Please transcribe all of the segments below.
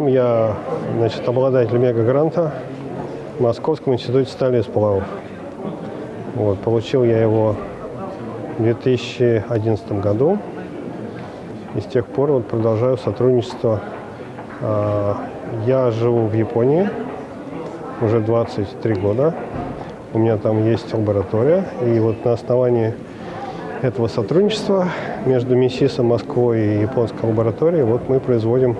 я значит, обладатель мега-гранта в Московском институте стали и сплавов. Вот, получил я его в 2011 году. И с тех пор вот продолжаю сотрудничество. А, Я живу в Японии уже 23 года. У меня там есть лаборатория. И вот на основании этого сотрудничества между МИСИСом Москвой и японской лабораторией вот мы производим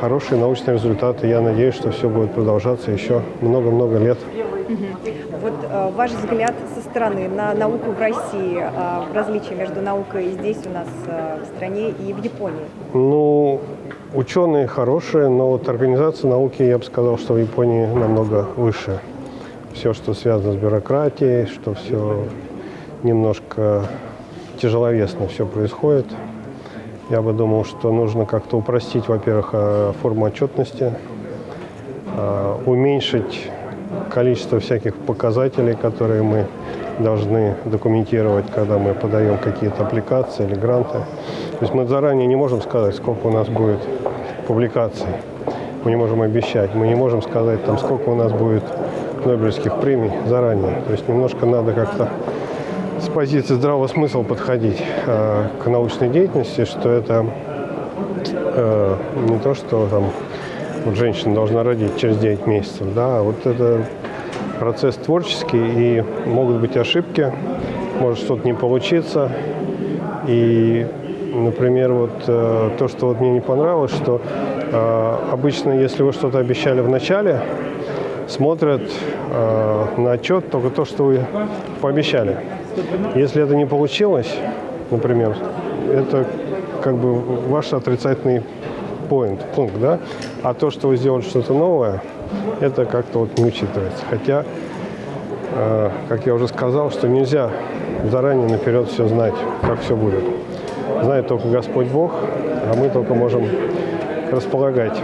хорошие научные результаты. Я надеюсь, что все будет продолжаться еще много-много лет. Вот э, ваш взгляд со стороны на науку в России, э, различия между наукой здесь у нас в стране и в Японии? Ну, ученые хорошие, но вот организация науки, я бы сказал, что в Японии намного выше. Все, что связано с бюрократией, что все немножко тяжеловесно все происходит. Я бы думал, что нужно как-то упростить, во-первых, э, форму отчетности, э, уменьшить количество всяких показателей, которые мы должны документировать, когда мы подаем какие-то аппликации или гранты. То есть мы заранее не можем сказать, сколько у нас будет публикаций. Мы не можем обещать. Мы не можем сказать, там, сколько у нас будет Нобелевских премий заранее. То есть немножко надо как-то с позиции здравого смысла подходить э, к научной деятельности, что это э, не то, что там вот женщина должна родить через 9 месяцев, да, а вот это процесс творческий, и могут быть ошибки, может что-то не получиться. И, например, вот э, то, что вот мне не понравилось, что э, обычно, если вы что-то обещали в начале, смотрят э, на отчет только то, что вы пообещали. Если это не получилось, например, это как бы ваш отрицательный point, пункт, да? А то, что вы сделали что-то новое, это как-то вот не учитывается. Хотя, э, как я уже сказал, что нельзя заранее наперед все знать, как все будет. Знает только Господь Бог, а мы только можем располагать.